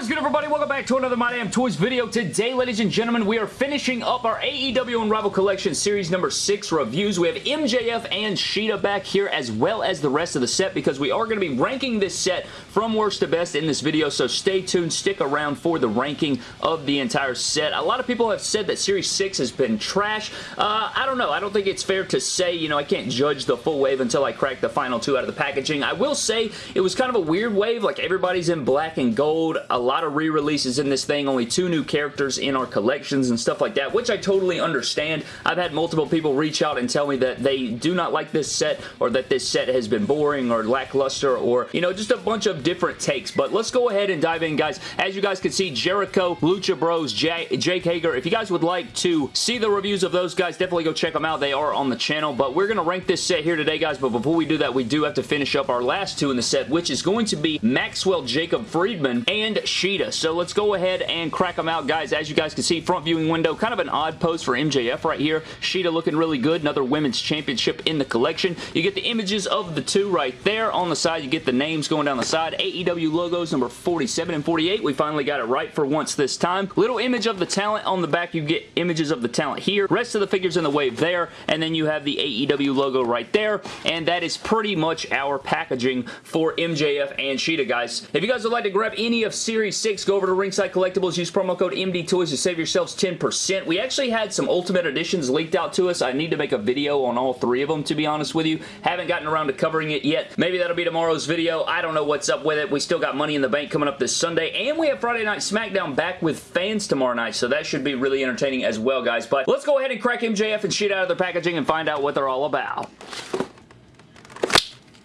Is good everybody? Welcome back to another My Damn Toys video. Today, ladies and gentlemen, we are finishing up our AEW Unrivaled Collection Series number 6 reviews. We have MJF and Shida back here as well as the rest of the set because we are going to be ranking this set from worst to best in this video, so stay tuned, stick around for the ranking of the entire set. A lot of people have said that Series 6 has been trash. Uh, I don't know. I don't think it's fair to say, you know, I can't judge the full wave until I crack the final two out of the packaging. I will say it was kind of a weird wave, like everybody's in black and gold, a lot of re-releases in this thing, only two new characters in our collections and stuff like that, which I totally understand. I've had multiple people reach out and tell me that they do not like this set or that this set has been boring or lackluster or, you know, just a bunch of different takes. But let's go ahead and dive in, guys. As you guys can see, Jericho, Lucha Bros, J Jake Hager. If you guys would like to see the reviews of those guys, definitely go check them out. They are on the channel. But we're going to rank this set here today, guys. But before we do that, we do have to finish up our last two in the set, which is going to be Maxwell Jacob Friedman and Shida. So let's go ahead and crack them out, guys. As you guys can see, front viewing window, kind of an odd pose for MJF right here. Shida looking really good. Another women's championship in the collection. You get the images of the two right there. On the side, you get the names going down the side. AEW logos, number 47 and 48. We finally got it right for once this time. Little image of the talent on the back. You get images of the talent here. Rest of the figures in the wave there. And then you have the AEW logo right there. And that is pretty much our packaging for MJF and Shida, guys. If you guys would like to grab any of Series 6, go over to Ringside Collectibles. Use promo code MDTOYS to save yourselves 10%. We actually had some Ultimate Editions leaked out to us. I need to make a video on all three of them, to be honest with you. Haven't gotten around to covering it yet. Maybe that'll be tomorrow's video. I don't know what's up with it. We still got Money in the Bank coming up this Sunday, and we have Friday Night SmackDown back with fans tomorrow night, so that should be really entertaining as well, guys. But let's go ahead and crack MJF and Shida out of their packaging and find out what they're all about.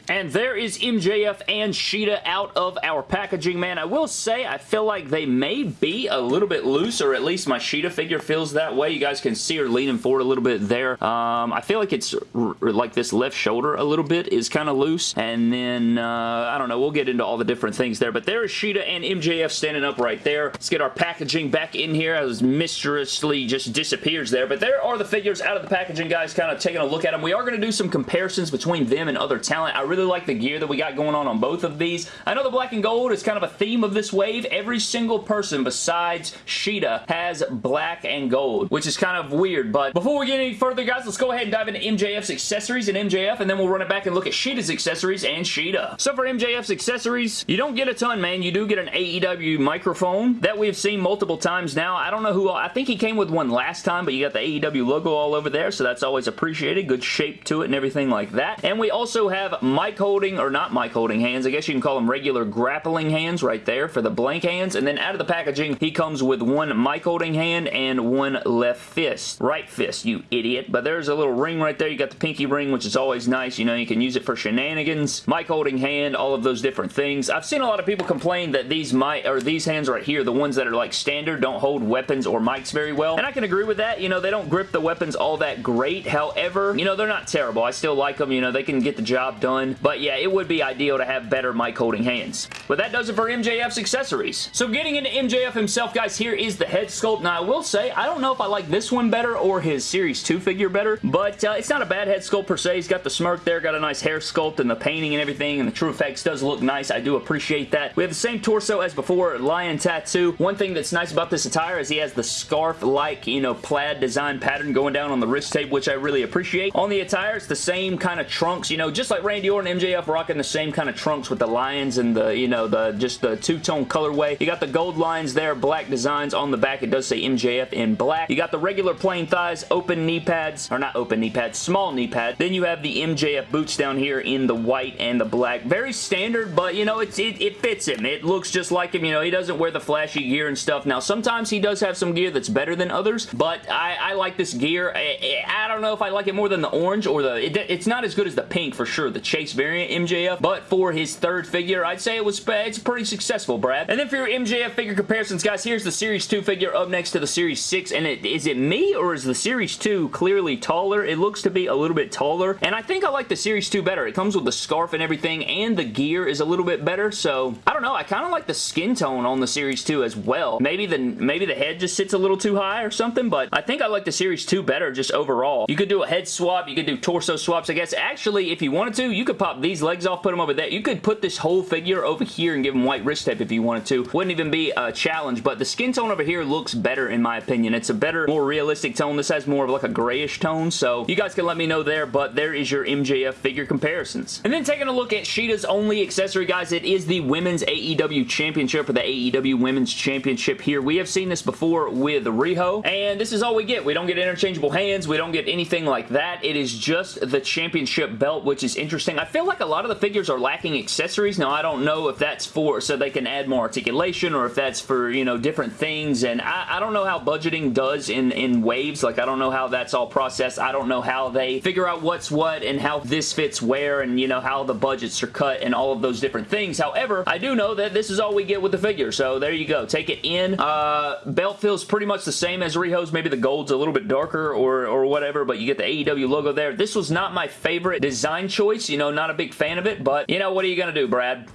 And there is MJF and Shida out of our packaging, man. I will say, I feel like they may be a little bit loose, or at least my Shida figure feels that way. You guys can see her leaning forward a little bit there. Um, I feel like it's like this left shoulder a little bit is kind of loose. And then, uh, I don't know, we'll get into all the different things there. But there is Shida and MJF standing up right there. Let's get our packaging back in here as mysteriously just disappears there. But there are the figures out of the packaging, guys, kind of taking a look at them. We are going to do some comparisons between them and other talent. I really really like the gear that we got going on on both of these. I know the black and gold is kind of a theme of this wave. Every single person besides Shida has black and gold, which is kind of weird. But before we get any further, guys, let's go ahead and dive into MJF's accessories and MJF, and then we'll run it back and look at Shida's accessories and Shida. So for MJF's accessories, you don't get a ton, man. You do get an AEW microphone that we've seen multiple times now. I don't know who, I think he came with one last time, but you got the AEW logo all over there, so that's always appreciated. Good shape to it and everything like that. And we also have mic holding, or not mic holding hands. I guess you can call them regular grappling hands right there for the blank hands. And then out of the packaging, he comes with one mic holding hand and one left fist. Right fist, you idiot. But there's a little ring right there. You got the pinky ring, which is always nice. You know, you can use it for shenanigans. Mic holding hand, all of those different things. I've seen a lot of people complain that these mic or these hands right here, the ones that are like standard, don't hold weapons or mics very well. And I can agree with that. You know, they don't grip the weapons all that great. However, you know, they're not terrible. I still like them. You know, they can get the job done. But yeah, it would be ideal to have better mic holding hands. But that does it for MJF's accessories. So getting into MJF himself, guys, here is the head sculpt. Now, I will say, I don't know if I like this one better or his Series 2 figure better, but uh, it's not a bad head sculpt per se. He's got the smirk there, got a nice hair sculpt and the painting and everything, and the True Effects does look nice. I do appreciate that. We have the same torso as before, lion tattoo. One thing that's nice about this attire is he has the scarf-like, you know, plaid design pattern going down on the wrist tape, which I really appreciate. On the attire, it's the same kind of trunks, you know, just like Randy Orton and MJF rocking the same kind of trunks with the lions and the, you know, the just the two-tone colorway. You got the gold lines there, black designs on the back. It does say MJF in black. You got the regular plain thighs, open knee pads, or not open knee pads, small knee pad. Then you have the MJF boots down here in the white and the black. Very standard, but, you know, it's, it, it fits him. It looks just like him. You know, he doesn't wear the flashy gear and stuff. Now, sometimes he does have some gear that's better than others, but I, I like this gear. I, I, don't know if I like it more than the orange or the... It, it's not as good as the pink, for sure, the Chase variant MJF, but for his third figure, I'd say it was it's pretty successful, Brad. And then for your MJF figure comparisons, guys, here's the Series 2 figure up next to the Series 6, and it, is it me or is the Series 2 clearly taller? It looks to be a little bit taller, and I think I like the Series 2 better. It comes with the scarf and everything, and the gear is a little bit better, so I don't know. I kind of like the skin tone on the Series 2 as well. Maybe the, maybe the head just sits a little too high or something, but I think I like the Series 2 better just overall. You could do a head swap. You could do torso swaps, I guess. Actually, if you wanted to, you could pop these legs off, put them over there. You could put this whole figure over here and give him white wrist tape if you wanted to. Wouldn't even be a challenge, but the skin tone over here looks better in my opinion. It's a better, more realistic tone. This has more of like a grayish tone, so you guys can let me know there, but there is your MJF figure comparisons. And then taking a look at Shida's only accessory, guys, it is the Women's AEW Championship or the AEW Women's Championship here. We have seen this before with Riho, and this is all we get. We don't get interchangeable hands. We don't get anything like that. It is just the championship belt, which is interesting. Feel like a lot of the figures are lacking accessories. Now, I don't know if that's for so they can add more articulation or if that's for, you know, different things, and I, I don't know how budgeting does in, in waves. Like, I don't know how that's all processed. I don't know how they figure out what's what and how this fits where and, you know, how the budgets are cut and all of those different things. However, I do know that this is all we get with the figure, so there you go. Take it in. Uh, belt feels pretty much the same as Riho's. Maybe the gold's a little bit darker or, or whatever, but you get the AEW logo there. This was not my favorite design choice. You know, not a big fan of it, but, you know, what are you going to do, Brad?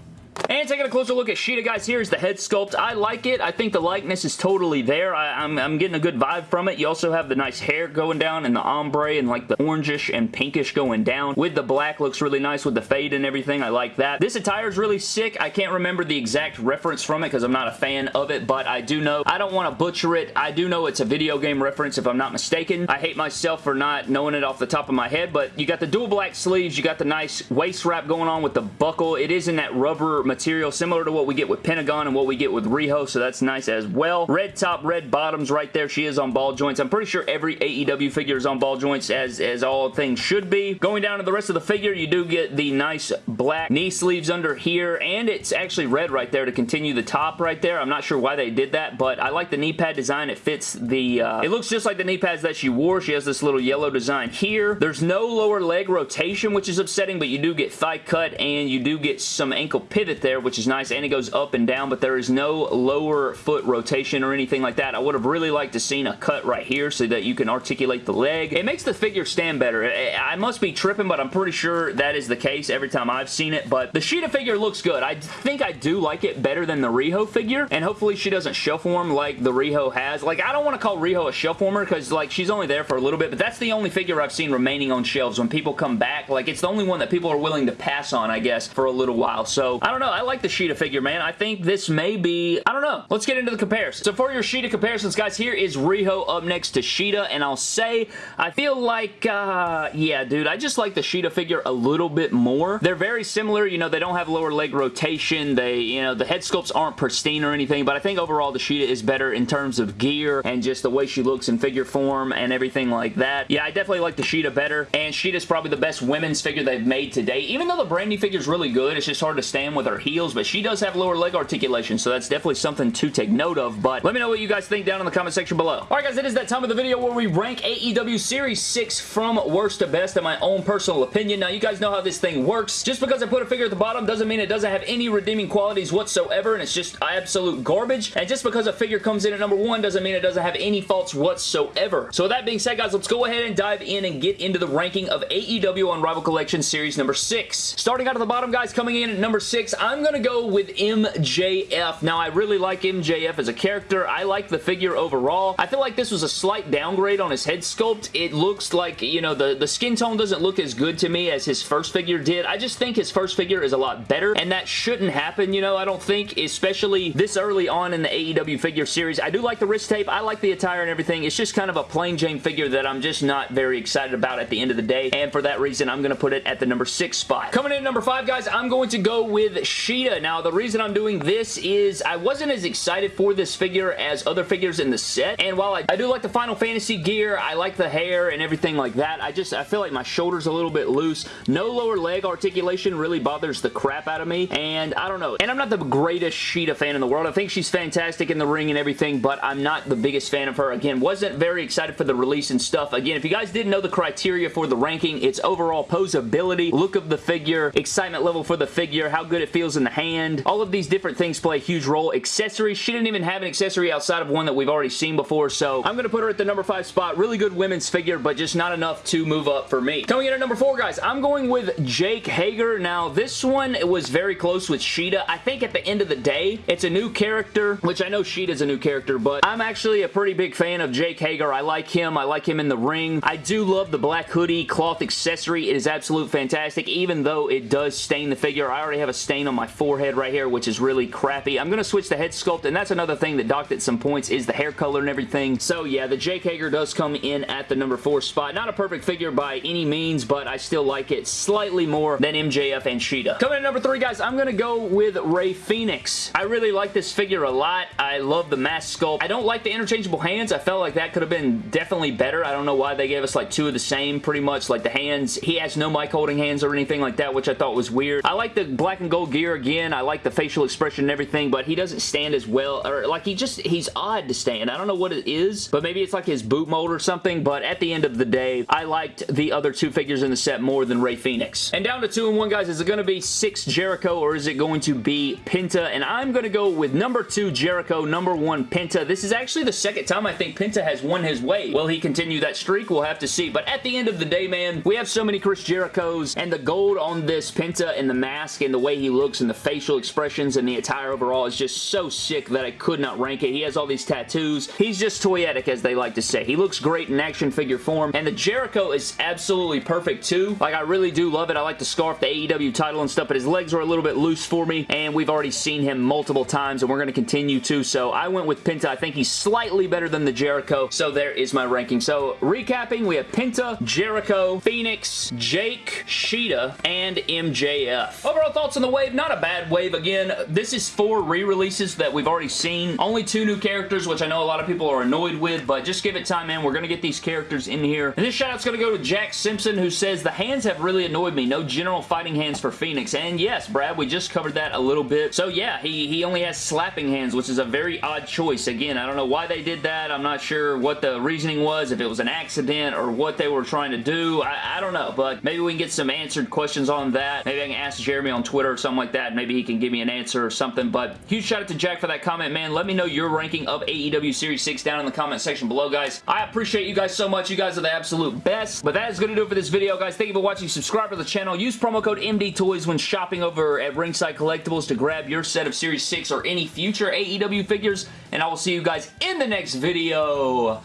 And taking a closer look at Shida, guys, here's the head sculpt. I like it. I think the likeness is totally there. I, am getting a good vibe from it. You also have the nice hair going down and the ombre and like the orangish and pinkish going down. With the black, looks really nice with the fade and everything. I like that. This attire is really sick. I can't remember the exact reference from it because I'm not a fan of it, but I do know. I don't want to butcher it. I do know it's a video game reference if I'm not mistaken. I hate myself for not knowing it off the top of my head, but you got the dual black sleeves. You got the nice waist wrap going on with the buckle. It is in that rubber material similar to what we get with Pentagon and what we get with Riho, so that's nice as well. Red top, red bottoms right there. She is on ball joints. I'm pretty sure every AEW figure is on ball joints as, as all things should be. Going down to the rest of the figure, you do get the nice black knee sleeves under here, and it's actually red right there to continue the top right there. I'm not sure why they did that, but I like the knee pad design. It fits the... Uh, it looks just like the knee pads that she wore. She has this little yellow design here. There's no lower leg rotation, which is upsetting, but you do get thigh cut, and you do get some ankle pivot there, which is nice, and it goes up and down, but there is no lower foot rotation or anything like that. I would have really liked to seen a cut right here so that you can articulate the leg. It makes the figure stand better. I must be tripping, but I'm pretty sure that is the case every time I've seen it, but the Shida figure looks good. I think I do like it better than the Riho figure, and hopefully she doesn't shelf warm like the Riho has. Like, I don't want to call Riho a shelf warmer because, like, she's only there for a little bit, but that's the only figure I've seen remaining on shelves when people come back. Like, it's the only one that people are willing to pass on, I guess, for a little while. So, I don't know. I like the Shida figure man. I think this may be, I don't know. Let's get into the comparison. So for your Shida comparisons, guys, here is Riho up next to Shida, and I'll say, I feel like, uh, yeah, dude, I just like the Shida figure a little bit more. They're very similar, you know, they don't have lower leg rotation, they, you know, the head sculpts aren't pristine or anything, but I think overall the Shida is better in terms of gear and just the way she looks in figure form and everything like that. Yeah, I definitely like the Shida better, and Shida's probably the best women's figure they've made today. Even though the Brandi figure is really good, it's just hard to stand with her heels, but she does have lower leg articulation, so that's definitely something to take note of, but let me know what you guys think down in the comment section below. Alright guys, it is that time of the video where we rank AEW Series 6 from worst to best in my own personal opinion. Now, you guys know how this thing works. Just because I put a figure at the bottom doesn't mean it doesn't have any redeeming qualities whatsoever, and it's just absolute garbage. And just because a figure comes in at number 1 doesn't mean it doesn't have any faults whatsoever. So with that being said, guys, let's go ahead and dive in and get into the ranking of AEW Unrivaled Collection Series number 6. Starting out at the bottom, guys, coming in at number 6, I'm going to go with MJF. Now, I really like MJF as a character. I like the figure overall. I feel like this was a slight downgrade on his head sculpt. It looks like, you know, the, the skin tone doesn't look as good to me as his first figure did. I just think his first figure is a lot better, and that shouldn't happen, you know, I don't think, especially this early on in the AEW figure series. I do like the wrist tape. I like the attire and everything. It's just kind of a plain Jane figure that I'm just not very excited about at the end of the day, and for that reason, I'm going to put it at the number 6 spot. Coming in at number 5, guys, I'm going to go with Now, the reason I'm doing this is I wasn't as excited for this figure as other figures in the set, and while I, I do like the Final Fantasy gear, I like the hair and everything like that, I just, I feel like my shoulder's a little bit loose. No lower leg articulation really bothers the crap out of me, and I don't know. And I'm not the greatest Shida fan in the world. I think she's fantastic in the ring and everything, but I'm not the biggest fan of her. Again, wasn't very excited for the release and stuff. Again, if you guys didn't know the criteria for the ranking, it's overall posability, look of the figure, excitement level for the figure, how good it feels details in the hand. All of these different things play a huge role. Accessories. She didn't even have an accessory outside of one that we've already seen before, so I'm going to put her at the number 5 spot. Really good women's figure, but just not enough to move up for me. Coming in at number 4, guys, I'm going with Jake Hager. Now, this one was very close with Shida. I think at the end of the day, it's a new character, which I know Shida's a new character, but I'm actually a pretty big fan of Jake Hager. I like him. I like him in the ring. I do love the black hoodie cloth accessory. It is absolute fantastic, even though it does stain the figure. I already have a stain on my forehead right here, which is really crappy. I'm going to switch the head sculpt, and that's another thing that docked at some points is the hair color and everything. So yeah, the Jake Hager does come in at the number 4 spot. Not a perfect figure by any means, but I still like it slightly more than MJF and Shida. Coming in at number 3, guys, I'm going to go with Rey Phoenix. I really like this figure a lot. I love the mask sculpt. I don't like the interchangeable hands. I felt like that could have been definitely better. I don't know why they gave us like two of the same pretty much. Like the hands, he has no mic holding hands or anything like that, which I thought was weird. I like the black and gold gear again. I like the facial expression and everything, but he doesn't stand as well. Or like he just, he's odd to stand. I don't know what it is, but maybe it's like his boot mold or something, but at the end of the day, I liked the other two figures in the set more than Rey Phoenix. And down to two and one, guys. Is it going to be six Jericho or is it going to be Penta? And I'm going to go with number two Jericho, number one Penta. This is actually the second time I think Penta has won his way. Will he continue that streak? We'll have to see. But at the end of the day, man, we have so many Chris Jerichos and the gold on this Penta and the mask and the way he looks and the facial expressions and the attire overall is just so sick that I could not rank it. He has all these tattoos. He's just toyetic, as they like to say. He looks great in action figure form, and the Jericho is absolutely perfect too. Like, I really do love it. I like the scarf, the AEW title and stuff, but his legs are a little bit loose for me, and we've already seen him multiple times, and we're going to continue to, so I went with Penta. I think he's slightly better than the Jericho, so there is my ranking. So, recapping, we have Penta, Jericho, Phoenix, Jake, Shida, and MJF. Overall thoughts on the wave, not a bad wave. Again, this is four re-releases that we've already seen. Only two new characters, which I know a lot of people are annoyed with, but just give it time, man. We're going to get these characters in here. And this shout-out's going to go to Jack Simpson, who says, the hands have really annoyed me. No general fighting hands for Phoenix. And yes, Brad, we just covered that a little bit. So yeah, he, he only has slapping hands, which is a very odd choice. Again, I don't know why they did that. I'm not sure what the reasoning was, if it was an accident or what they were trying to do. I, I don't know, but maybe we can get some answered questions on that. Maybe I can ask Jeremy on Twitter or something like that. Maybe he can give me an answer or something, but huge shout out to Jack for that comment, man. Let me know your ranking of AEW Series 6 down in the comment section below, guys. I appreciate you guys so much. You guys are the absolute best. But that is going to do it for this video, guys. Thank you for watching. Subscribe to the channel. Use promo code MDTOYS when shopping over at Ringside Collectibles to grab your set of Series 6 or any future AEW figures. And I will see you guys in the next video.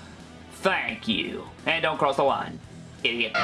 Thank you. And don't cross the line, idiot.